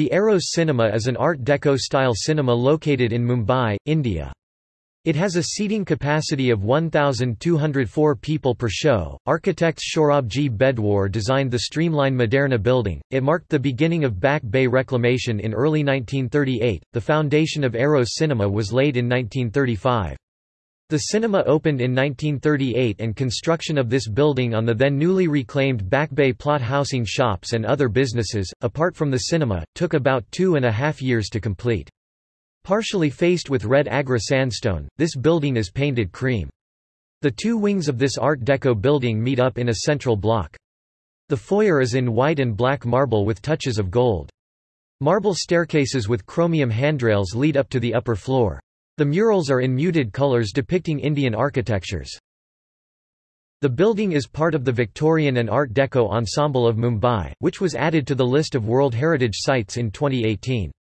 The Eros Cinema is an Art Deco-style cinema located in Mumbai, India. It has a seating capacity of 1,204 people per show. Architect Sohrabji Bhedwar designed the streamlined Moderna building. It marked the beginning of Back Bay reclamation in early 1938. The foundation of Eros Cinema was laid in 1935. The cinema opened in 1938 and construction of this building on the then newly reclaimed Back Bay plot housing shops and other businesses, apart from the cinema, took about two and a half years to complete. Partially faced with red Agra sandstone, this building is painted cream. The two wings of this Art Deco building meet up in a central block. The foyer is in white and black marble with touches of gold. Marble staircases with chromium handrails lead up to the upper floor. The murals are in muted colors depicting Indian architectures. The building is part of the Victorian and Art Deco ensemble of Mumbai, which was added to the list of World Heritage Sites in 2018.